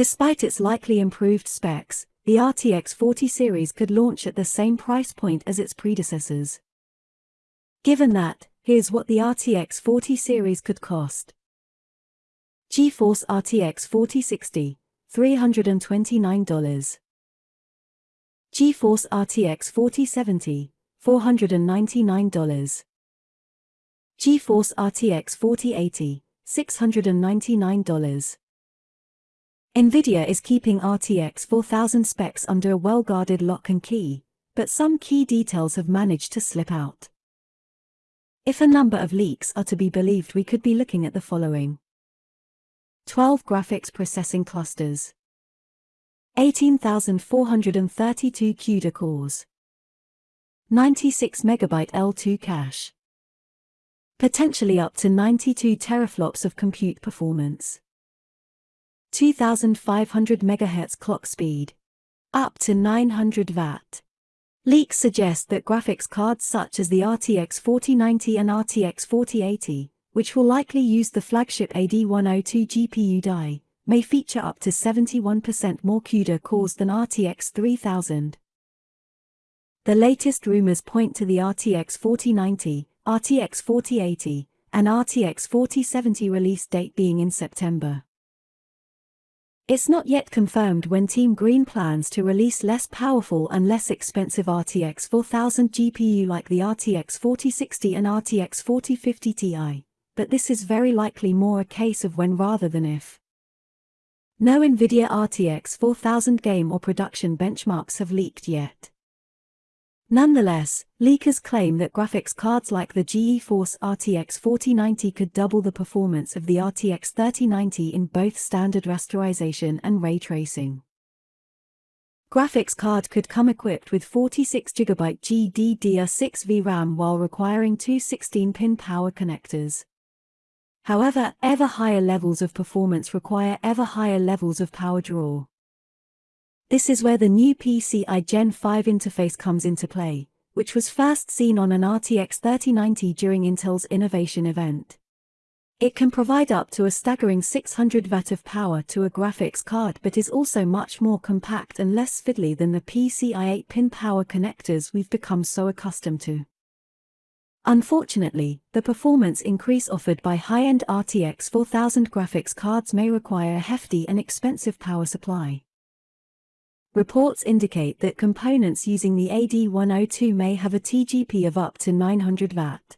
Despite its likely improved specs, the RTX 40 series could launch at the same price point as its predecessors. Given that, here's what the RTX 40 series could cost. GeForce RTX 4060, $329. GeForce RTX 4070, $499. GeForce RTX 4080, $699. NVIDIA is keeping RTX 4000 specs under a well-guarded lock and key, but some key details have managed to slip out. If a number of leaks are to be believed we could be looking at the following. 12 graphics processing clusters. 18,432 CUDA cores. 96 MB L2 cache. Potentially up to 92 teraflops of compute performance. 2500 MHz clock speed. Up to 900 Watt. Leaks suggest that graphics cards such as the RTX 4090 and RTX 4080, which will likely use the flagship AD102 GPU die, may feature up to 71% more CUDA cores than RTX 3000. The latest rumors point to the RTX 4090, RTX 4080, and RTX 4070 release date being in September. It's not yet confirmed when Team Green plans to release less powerful and less expensive RTX 4000 GPU like the RTX 4060 and RTX 4050 Ti, but this is very likely more a case of when rather than if. No NVIDIA RTX 4000 game or production benchmarks have leaked yet. Nonetheless, leakers claim that graphics cards like the GeForce RTX 4090 could double the performance of the RTX 3090 in both standard rasterization and ray tracing. Graphics card could come equipped with 46GB GDDR6 VRAM while requiring two 16-pin power connectors. However, ever higher levels of performance require ever higher levels of power draw. This is where the new PCI Gen 5 interface comes into play, which was first seen on an RTX 3090 during Intel's Innovation event. It can provide up to a staggering 600 Watt of power to a graphics card but is also much more compact and less fiddly than the PCI 8-pin power connectors we've become so accustomed to. Unfortunately, the performance increase offered by high-end RTX 4000 graphics cards may require a hefty and expensive power supply. Reports indicate that components using the AD102 may have a TGP of up to 900 Watt.